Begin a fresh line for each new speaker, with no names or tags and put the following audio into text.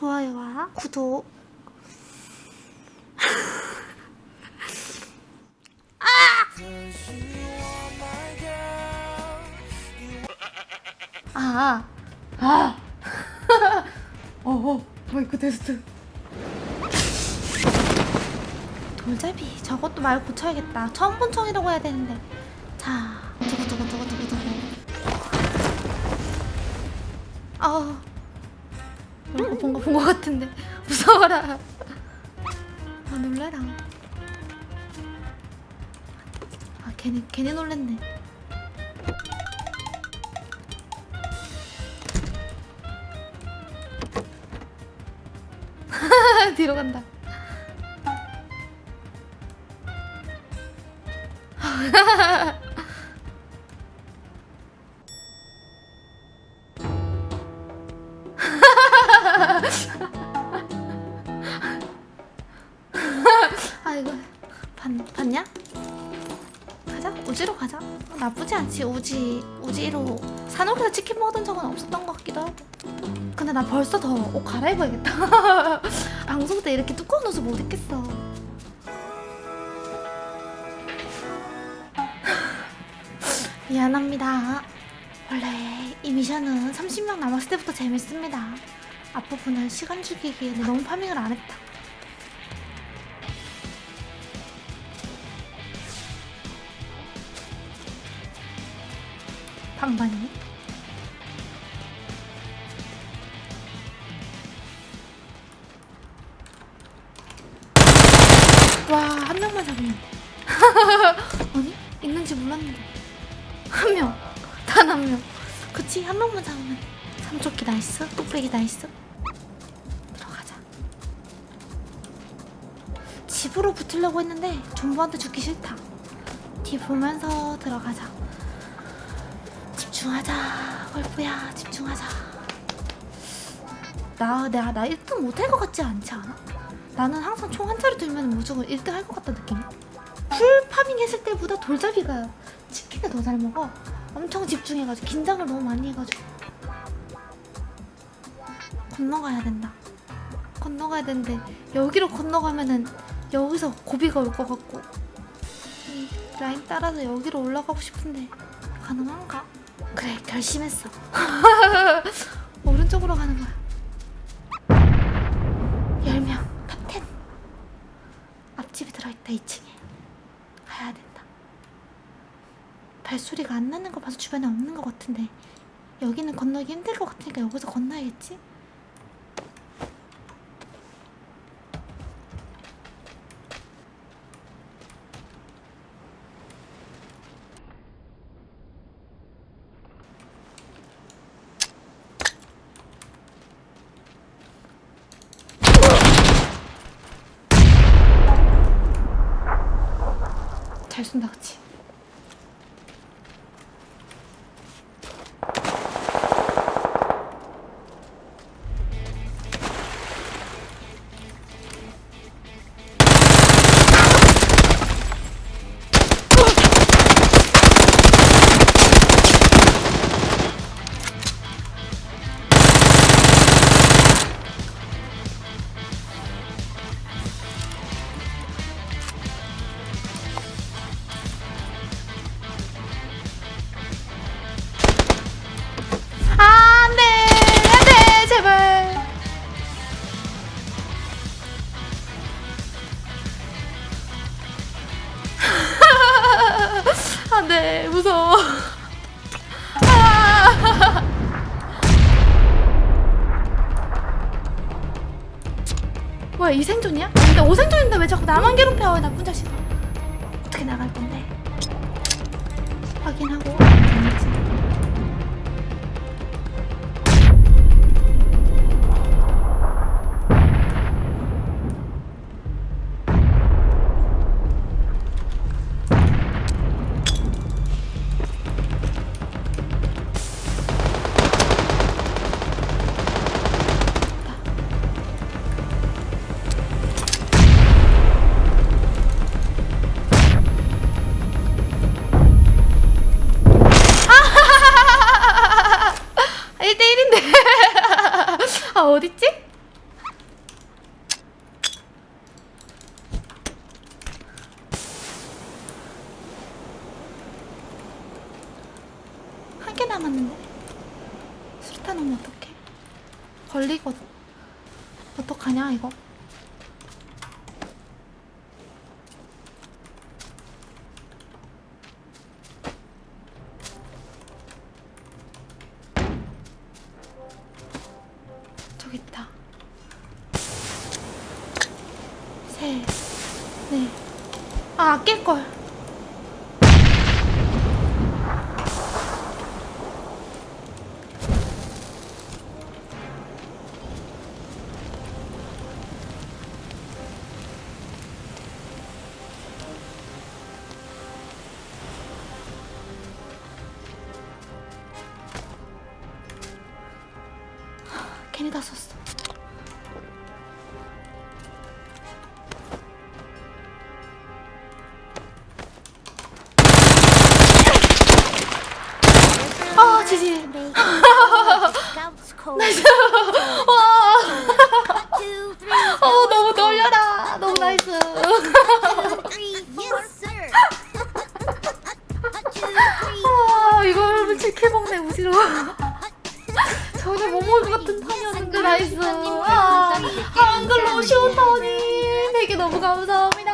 좋아요와 구독 아! 아! 아! 어 어 마이크 테스트 돌잡이 저것도 말 고쳐야겠다 처음 본 청이라고 해야 되는데 자 두구두구두구두구두구 아 이거 뭔가 본것 같은데. 무서워라. 아 놀래라. 아 걔네 걔네 놀랬네. 뒤로 간다 아 이거 봤, 봤냐? 가자. 우지로 가자. 어, 나쁘지 않지. 우지 우지로 산옥에서 치킨 먹었던 적은 없었던 것 같기도 하고. 근데 나 벌써 더 옷 갈아입어야겠다. 방송 때 이렇게 두꺼운 옷을 못 입겠어. 미안합니다. 원래 이 미션은 30명 남았을 때부터 재밌습니다. 앞부분은 시간 죽이기에 너무 파밍을 안 했다 와 한 명만 잡으면 돼. 아니 있는지 몰랐는데. 한 명. 단 한 명. 그치? 한 명만 잡으면 돼. 삼조끼 나이스 뚝배기 나이스 들어가자. 집으로 붙으려고 했는데 존버한테 죽기 싫다. 뒤 보면서 들어가자. 집중하자 골프야. 집중하자. 나, 나, 나 1등 못할 것 같지 않지 않아? 나는 항상 총한 자루 들면 무조건 1등 할 것 같다 느낌 full farming 했을 때보다 돌잡이가 치킨을 더 잘 먹어. 엄청 집중해가지고 긴장을 너무 많이 해가지고. 건너가야 된다. 건너가야 되는데 여기로 건너가면은 여기서 고비가 올 것 같고. 이 라인 따라서 여기로 올라가고 싶은데 가능한가? 그래 결심했어. 오른쪽으로 가는 거야 들어있다 2층에 가야 된다 발소리가 안 나는 거 봐서 주변에 없는 것 같은데 여기는 건너기 힘들 것 같으니까 여기서 건너야겠지? 잘 쏜다 그치? 안 돼, 무서워. 아! 뭐야, 이 생존이야? 근데 5생존인데 왜 자꾸 나만 괴롭혀, 이 나쁜 자식. 어떻게 나갈 건데? 확인하고. 한 개 남았는데? 술탄 오면 어떡해? 걸리거든 어떡하냐 이거? 저기 있다. 셋넷아 네. 깰걸. 괜히 다 썼어. 아, 지지. 나이스. 와. 어, 너무 떨려라. 너무 나이스. 아, 이거 여러분 치킨 먹네 무시로. 전혀 못 먹을 것 같은 판이었는데 나이스. 아, 한글 너무 쉬웠다니. 되게 너무 감사합니다.